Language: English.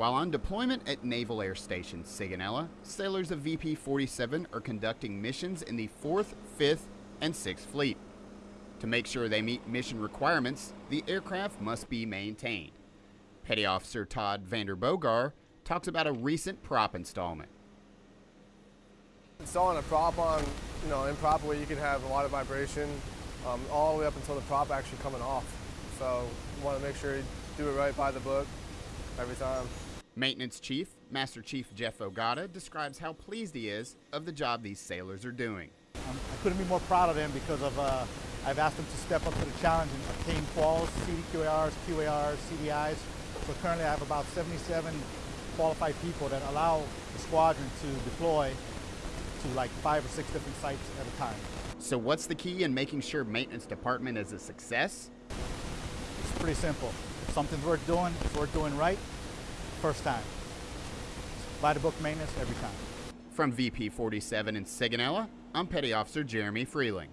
While on deployment at Naval Air Station Sigonella, sailors of VP 47 are conducting missions in the 4th, 5th, and 6th Fleet. To make sure they meet mission requirements, the aircraft must be maintained. Petty Officer Todd Vanderbogar talks about a recent prop installment. Installing a prop on, you know, improper way, you can have a lot of vibration um, all the way up until the prop actually coming off. So you want to make sure you do it right by the book every time. Maintenance Chief, Master Chief Jeff Ogata, describes how pleased he is of the job these sailors are doing. Um, I couldn't be more proud of them because of uh, I've asked them to step up to the challenge and obtain quals, CDQARs, QARs, CDIs. So currently I have about 77 qualified people that allow the squadron to deploy to like five or six different sites at a time. So what's the key in making sure maintenance department is a success? It's pretty simple. If something's worth doing, it's worth doing right, first time. By the book maintenance every time. From VP 47 in Sigonella, I'm Petty Officer Jeremy Freeling.